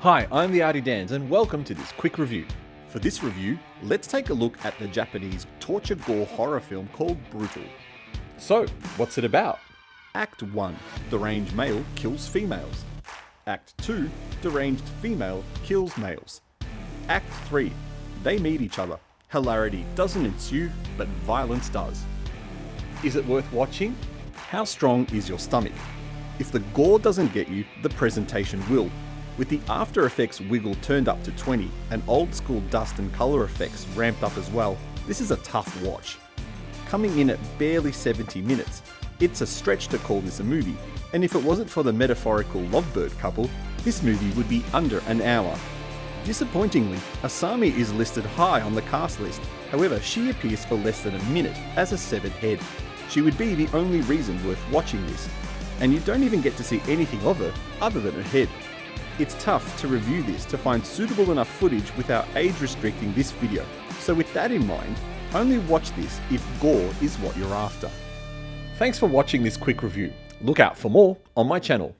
Hi, I'm the Artie Dans and welcome to this quick review. For this review, let's take a look at the Japanese torture gore horror film called Brutal. So, what's it about? Act 1 Deranged male kills females. Act 2 Deranged female kills males. Act 3 They meet each other. Hilarity doesn't ensue, but violence does. Is it worth watching? How strong is your stomach? If the gore doesn't get you, the presentation will. With the After Effects wiggle turned up to 20 and old school dust and colour effects ramped up as well, this is a tough watch. Coming in at barely 70 minutes, it's a stretch to call this a movie, and if it wasn't for the metaphorical lovebird couple, this movie would be under an hour. Disappointingly, Asami is listed high on the cast list, however she appears for less than a minute as a severed head. She would be the only reason worth watching this, and you don't even get to see anything of her other than her head. It's tough to review this to find suitable enough footage without age restricting this video, so with that in mind, only watch this if gore is what you're after. Thanks for watching this quick review. Look out for more on my channel.